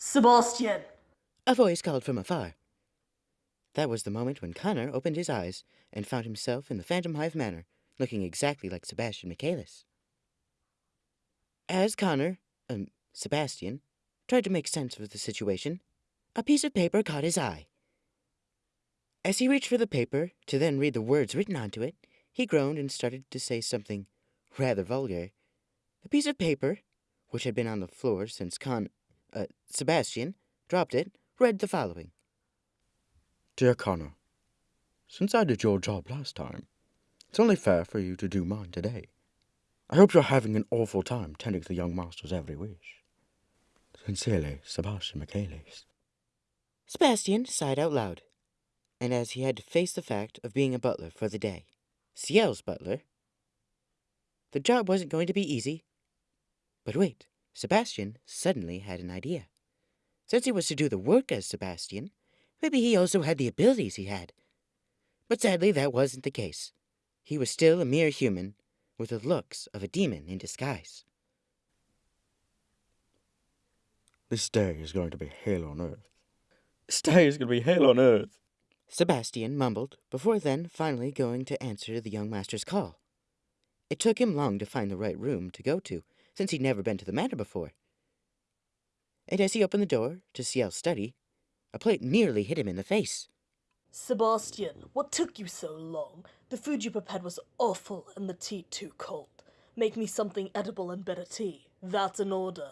Sebastian! A voice called from afar. That was the moment when Connor opened his eyes and found himself in the Phantomhive Manor, looking exactly like Sebastian Michaelis. As Connor, um, Sebastian, tried to make sense of the situation, a piece of paper caught his eye. As he reached for the paper to then read the words written onto it, he groaned and started to say something rather vulgar. The piece of paper, which had been on the floor since Con, uh, Sebastian dropped it, read the following Dear Connor, since I did your job last time, it's only fair for you to do mine today. I hope you're having an awful time tending to the young master's every wish. Sincerely, Sebastian Michaelis. Sebastian sighed out loud, and as he had to face the fact of being a butler for the day, Ciel's butler, the job wasn't going to be easy. But wait, Sebastian suddenly had an idea. Since he was to do the work as Sebastian, maybe he also had the abilities he had. But sadly, that wasn't the case. He was still a mere human, with the looks of a demon in disguise. This day is going to be hell on earth. This day is going to be hell on earth. Sebastian mumbled, before then finally going to answer the young master's call. It took him long to find the right room to go to, since he'd never been to the manor before. And as he opened the door to Ciel's study, a plate nearly hit him in the face. Sebastian, what took you so long? The food you prepared was awful and the tea too cold. Make me something edible and better tea. That's an order.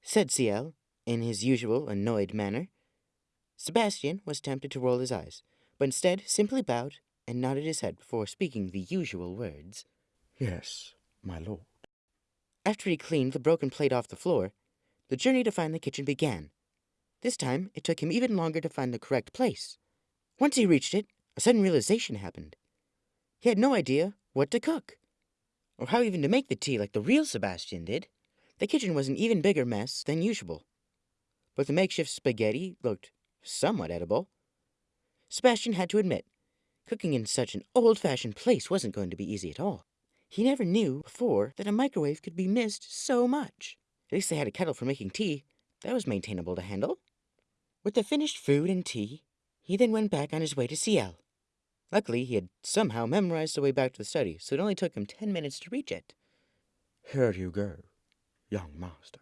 Said Ciel, in his usual annoyed manner. Sebastian was tempted to roll his eyes, but instead simply bowed and nodded his head before speaking the usual words. Yes, my lord. After he cleaned the broken plate off the floor, the journey to find the kitchen began. This time, it took him even longer to find the correct place. Once he reached it, a sudden realization happened. He had no idea what to cook, or how even to make the tea like the real Sebastian did. The kitchen was an even bigger mess than usual, but the makeshift spaghetti looked somewhat edible. Sebastian had to admit, cooking in such an old-fashioned place wasn't going to be easy at all. He never knew before that a microwave could be missed so much. At least they had a kettle for making tea. That was maintainable to handle. With the finished food and tea, he then went back on his way to Ciel. Luckily, he had somehow memorized the way back to the study, so it only took him ten minutes to reach it. Here you go, young master.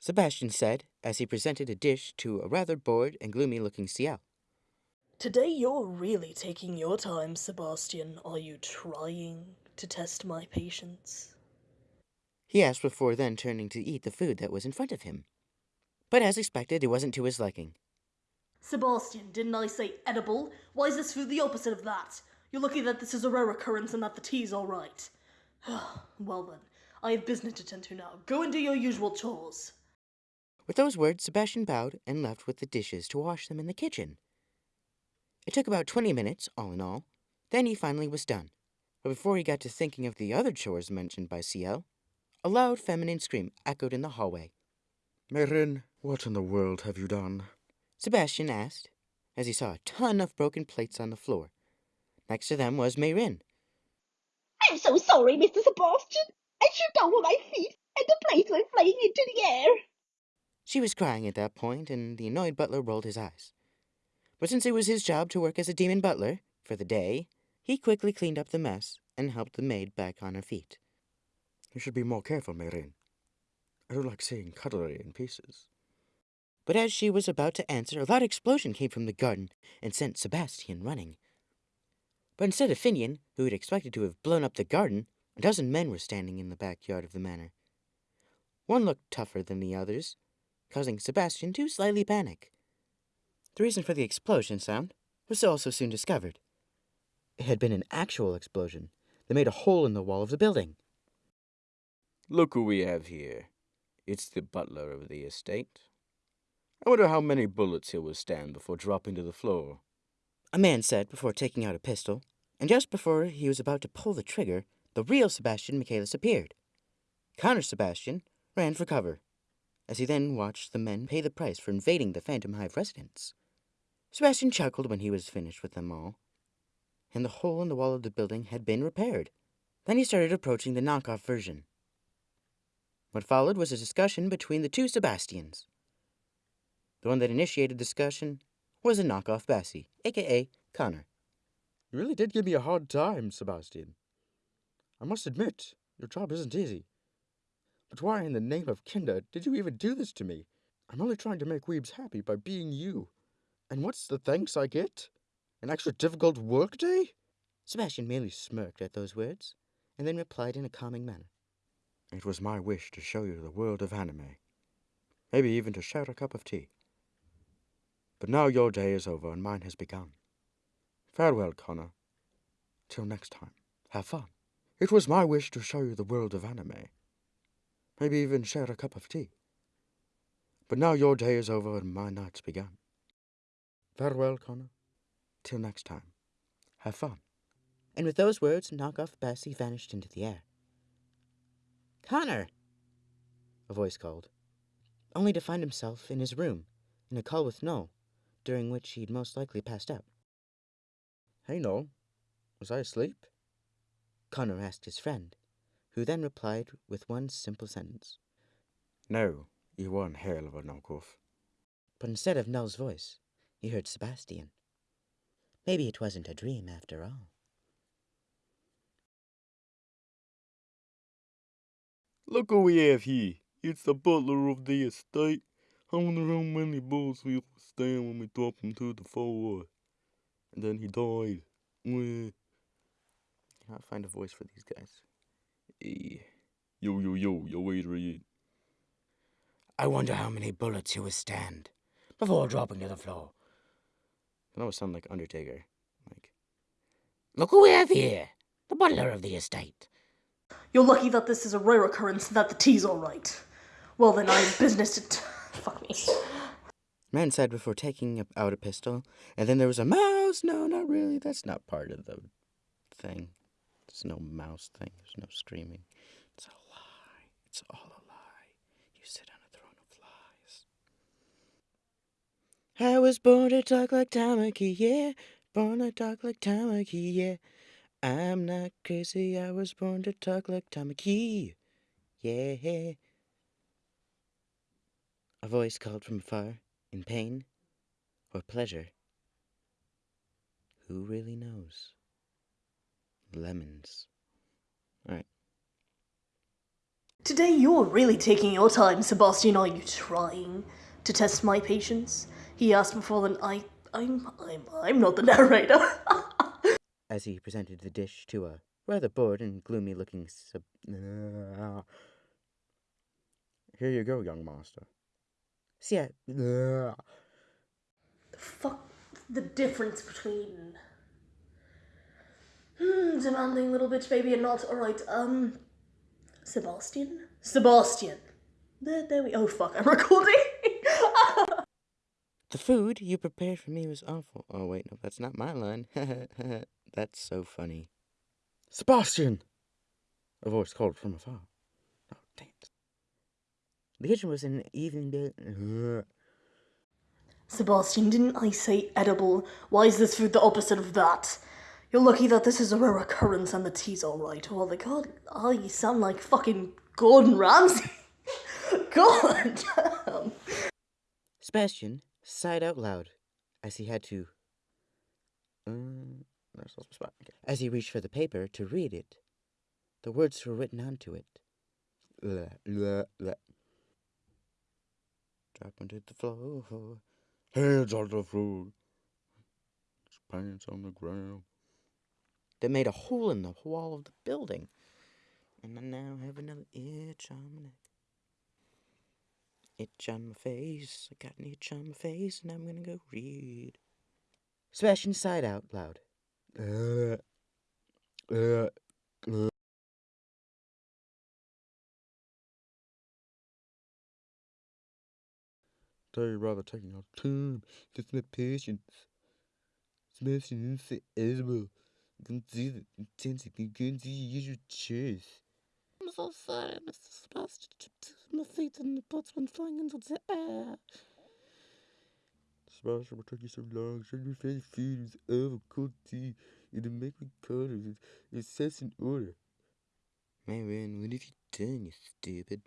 Sebastian said as he presented a dish to a rather bored and gloomy looking Ciel. Today you're really taking your time, Sebastian. Are you trying to test my patience? He asked before then turning to eat the food that was in front of him. But as expected, it wasn't to his liking. Sebastian, didn't I say edible? Why is this food the opposite of that? You're lucky that this is a rare occurrence and that the tea's alright. well then, I have business to attend to now. Go and do your usual chores. With those words, Sebastian bowed and left with the dishes to wash them in the kitchen. It took about twenty minutes, all in all. Then he finally was done. But before he got to thinking of the other chores mentioned by Ciel, a loud feminine scream echoed in the hallway. Meyrin, what in the world have you done? Sebastian asked, as he saw a ton of broken plates on the floor. Next to them was Meyrin. I'm so sorry, Mr. Sebastian. I tripped over my feet, and the plates went flying into the air. She was crying at that point, and the annoyed butler rolled his eyes. But since it was his job to work as a demon butler for the day, he quickly cleaned up the mess and helped the maid back on her feet. You should be more careful, Meyrin. I don't like seeing cutlery in pieces. But as she was about to answer, a loud explosion came from the garden and sent Sebastian running. But instead of Finian, who had expected to have blown up the garden, a dozen men were standing in the backyard of the manor. One looked tougher than the others, causing Sebastian to slightly panic. The reason for the explosion sound was also soon discovered. It had been an actual explosion that made a hole in the wall of the building. Look who we have here. It's the butler of the estate. I wonder how many bullets he'll withstand before dropping to the floor. A man said before taking out a pistol, and just before he was about to pull the trigger, the real Sebastian Michaelis appeared. Connor Sebastian ran for cover, as he then watched the men pay the price for invading the Phantomhive residence. Sebastian chuckled when he was finished with them all, and the hole in the wall of the building had been repaired. Then he started approaching the knockoff version. What followed was a discussion between the two Sebastians. The one that initiated the discussion was a knockoff Bessie, aka Connor. You really did give me a hard time, Sebastian. I must admit, your job isn't easy. But why in the name of Kinder did you even do this to me? I'm only trying to make Weebs happy by being you. And what's the thanks I get? An extra difficult work day? Sebastian merely smirked at those words, and then replied in a calming manner. It was my wish to show you the world of anime. Maybe even to share a cup of tea. But now your day is over and mine has begun. Farewell, Connor. Till next time, have fun. It was my wish to show you the world of anime. Maybe even share a cup of tea. But now your day is over and my night's begun. Farewell, Connor. Till next time, have fun. And with those words, knockoff Bessie vanished into the air. Connor! A voice called, only to find himself in his room, in a call with Noel, during which he'd most likely passed out. Hey, Noel. Was I asleep? Connor asked his friend, who then replied with one simple sentence. No, you weren't hell of a knockoff. But instead of Noel's voice, he heard Sebastian. Maybe it wasn't a dream after all. Look who we have here. It's the butler of the estate. I wonder how many bulls we will stand when we drop him to the floor. And then he died. Cannot find a voice for these guys. Yo, yo, yo, yo, Adrian. I wonder how many bullets he will stand before dropping to the floor. That always sound like Undertaker. Like, Look who we have here, the butler of the estate. You're lucky that this is a rare occurrence and that the tea's alright. Well, then I have business to. T- Fuck me. Man said before taking out a pistol, and then there was a mouse. No, not really. That's not part of the thing. There's no mouse thing. There's no screaming. It's a lie. It's all a lie. You sit on a throne of lies. I was born to talk like Tamaki, yeah. Born to talk like Tamaki, yeah. I'm not crazy. I was born to talk like Tamaki, yeah. A voice called from afar, in pain or pleasure. Who really knows? Lemons. Alright. Today you're really taking your time, Sebastian. Are you trying to test my patience? He asked before then. I, I'm, I'm, I'm not the narrator. As he presented the dish to a rather bored and gloomy looking sub. Here you go, young master. See, Yeah. the fuck the difference between hmm, demanding little bitch baby and not all right. Um, Sebastian, Sebastian. There, there we. Oh fuck, I'm recording. The food you prepared for me was awful. Oh, wait, no, that's not my line. that's so funny. Sebastian! A voice called from afar. Oh, dang it. The kitchen was in an evening bit. Sebastian, didn't I say edible? Why is this food the opposite of that? You're lucky that this is a rare occurrence and the tea's alright. Oh my god, oh, you sound like fucking Gordon Ramsay. god damn. Sebastian sighed out loud as he had to. Um. Okay. As he reached for the paper to read it, the words were written onto it. Drop onto the floor. Hands on the floor. Pants on the ground. That made a hole in the wall of the building. And I now have another itch on my neck. Itch on my face. I got an itch on my face, and I'm gonna go read. Sebastian sighed out loud. Uh, uh, uh. Tell you rather taking our time. Just my patience. Smashing into edible. You can see the intensity. You can see your choice. I'm so sorry, Mr. Sebastian. My feet and the butts went flying into the air. Sebastian, what took you so long? Show me favorite food is over cold tea. You didn't make me colors. It, it sets in order. Maybe, what have you done, you stupid?